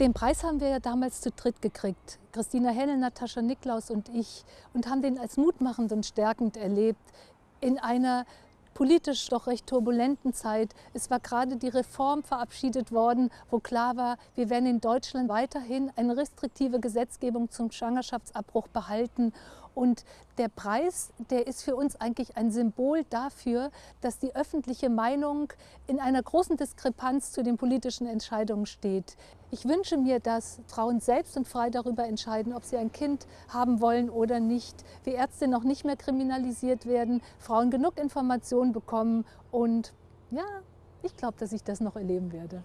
Den Preis haben wir ja damals zu dritt gekriegt. Christina Hennel, Natascha Niklaus und ich. Und haben den als mutmachend und stärkend erlebt in einer politisch doch recht turbulenten Zeit. Es war gerade die Reform verabschiedet worden, wo klar war, wir werden in Deutschland weiterhin eine restriktive Gesetzgebung zum Schwangerschaftsabbruch behalten. Und der Preis, der ist für uns eigentlich ein Symbol dafür, dass die öffentliche Meinung in einer großen Diskrepanz zu den politischen Entscheidungen steht. Ich wünsche mir, dass Frauen selbst und frei darüber entscheiden, ob sie ein Kind haben wollen oder nicht. Wir Ärzte noch nicht mehr kriminalisiert werden, Frauen genug Informationen bekommen und ja, ich glaube, dass ich das noch erleben werde.